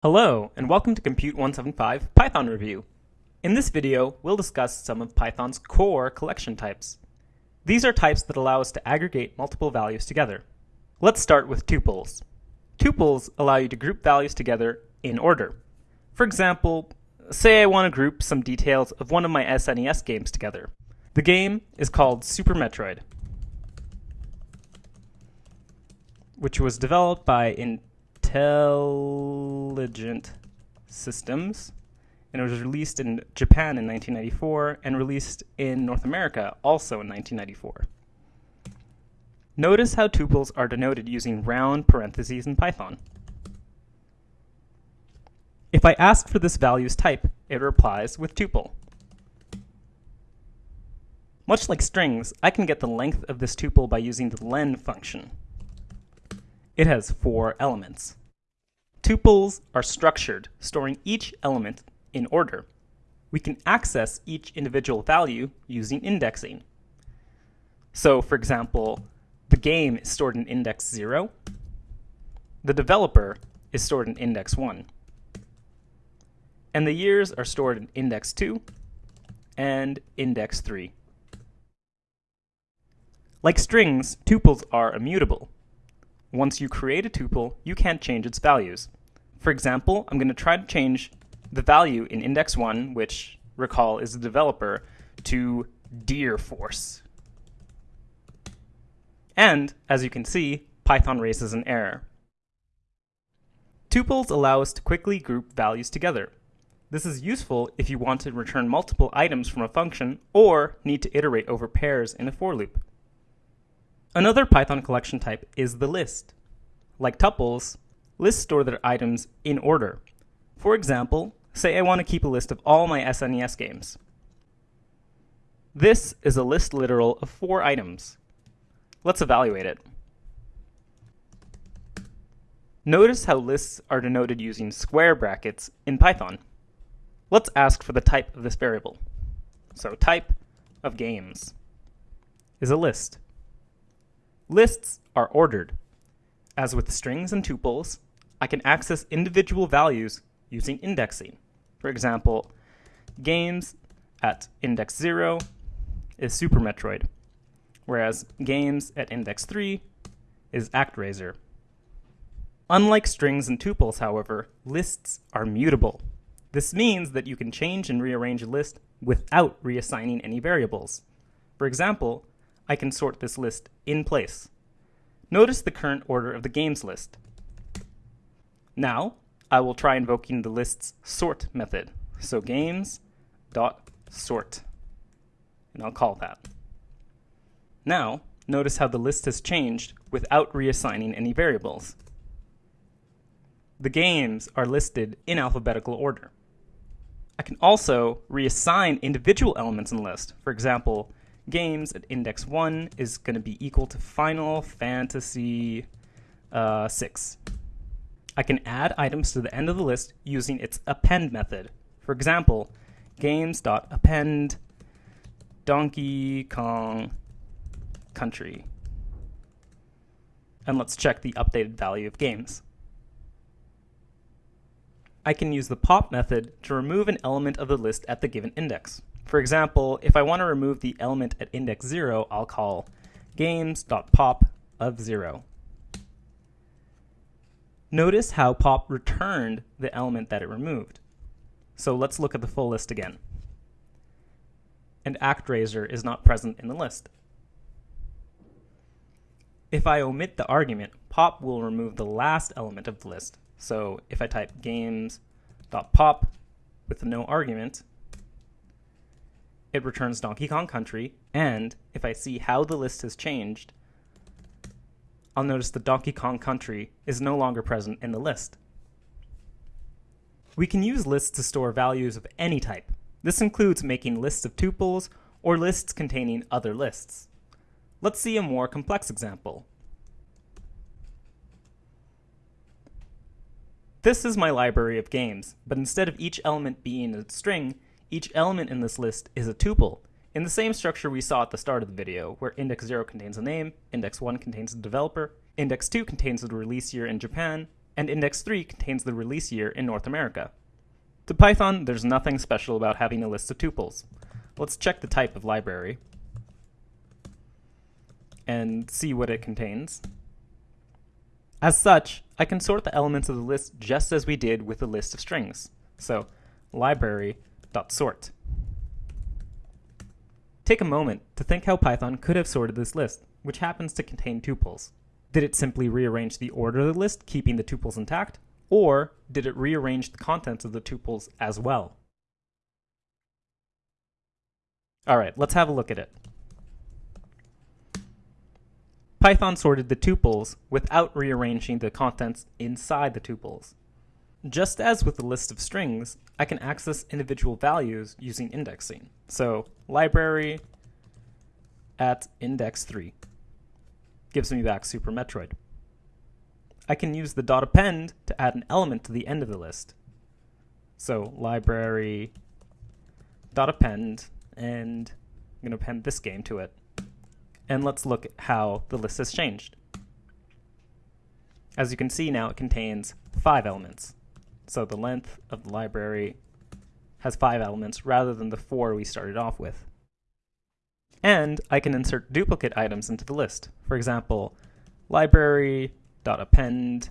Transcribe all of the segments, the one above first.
Hello, and welcome to Compute 175 Python Review. In this video, we'll discuss some of Python's core collection types. These are types that allow us to aggregate multiple values together. Let's start with tuples. Tuples allow you to group values together in order. For example, say I want to group some details of one of my SNES games together. The game is called Super Metroid, which was developed by Intelligent Systems and it was released in Japan in 1994 and released in North America also in 1994. Notice how tuples are denoted using round parentheses in Python. If I ask for this value's type, it replies with tuple. Much like strings, I can get the length of this tuple by using the len function. It has four elements. Tuples are structured, storing each element in order. We can access each individual value using indexing. So, for example, the game is stored in index 0. The developer is stored in index 1. And the years are stored in index 2 and index 3. Like strings, tuples are immutable. Once you create a tuple, you can't change its values. For example, I'm going to try to change the value in index 1, which, recall, is the developer, to deer force. And, as you can see, Python raises an error. Tuples allow us to quickly group values together. This is useful if you want to return multiple items from a function or need to iterate over pairs in a for loop. Another Python collection type is the list. Like tuples, lists store their items in order. For example, say I want to keep a list of all my SNES games. This is a list literal of four items. Let's evaluate it. Notice how lists are denoted using square brackets in Python. Let's ask for the type of this variable. So type of games is a list. Lists are ordered. As with strings and tuples, I can access individual values using indexing. For example, games at index 0 is Super Metroid, whereas games at index 3 is ActRaiser. Unlike strings and tuples, however, lists are mutable. This means that you can change and rearrange a list without reassigning any variables. For example, I can sort this list in place. Notice the current order of the games list. Now, I will try invoking the list's sort method. So games sort, and I'll call that. Now, notice how the list has changed without reassigning any variables. The games are listed in alphabetical order. I can also reassign individual elements in the list. For example, games at index 1 is going to be equal to Final Fantasy uh, 6. I can add items to the end of the list using its append method. For example, games.append Donkey Kong country. And let's check the updated value of games. I can use the pop method to remove an element of the list at the given index. For example, if I want to remove the element at index 0, I'll call games.pop of 0. Notice how pop returned the element that it removed. So let's look at the full list again. And ActRaiser is not present in the list. If I omit the argument, pop will remove the last element of the list. So if I type games.pop with no argument, it returns Donkey Kong Country, and if I see how the list has changed, I'll notice the Donkey Kong country is no longer present in the list. We can use lists to store values of any type. This includes making lists of tuples or lists containing other lists. Let's see a more complex example. This is my library of games, but instead of each element being a string, each element in this list is a tuple, in the same structure we saw at the start of the video, where index 0 contains a name, index 1 contains the developer, index 2 contains the release year in Japan, and index 3 contains the release year in North America. To Python, there's nothing special about having a list of tuples. Let's check the type of library and see what it contains. As such, I can sort the elements of the list just as we did with the list of strings. So library.sort. Take a moment to think how Python could have sorted this list, which happens to contain tuples. Did it simply rearrange the order of the list, keeping the tuples intact? Or did it rearrange the contents of the tuples as well? All right, let's have a look at it. Python sorted the tuples without rearranging the contents inside the tuples. Just as with the list of strings, I can access individual values using indexing. So library at index 3 gives me back Super Metroid. I can use the dot append to add an element to the end of the list. So library dot append, and I'm going to append this game to it. And let's look at how the list has changed. As you can see now, it contains five elements. So the length of the library has five elements rather than the four we started off with. And I can insert duplicate items into the list. For example, library.append,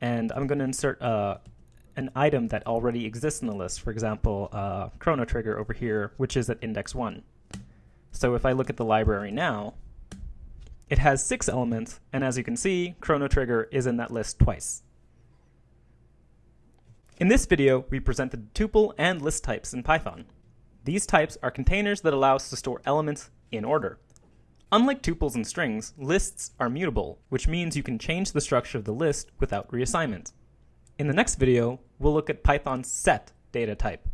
and I'm going to insert uh, an item that already exists in the list. For example, uh, Chrono Trigger over here, which is at index 1. So if I look at the library now, it has six elements, and as you can see, Chrono Trigger is in that list twice. In this video, we presented the tuple and list types in Python. These types are containers that allow us to store elements in order. Unlike tuples and strings, lists are mutable, which means you can change the structure of the list without reassignment. In the next video, we'll look at Python's set data type.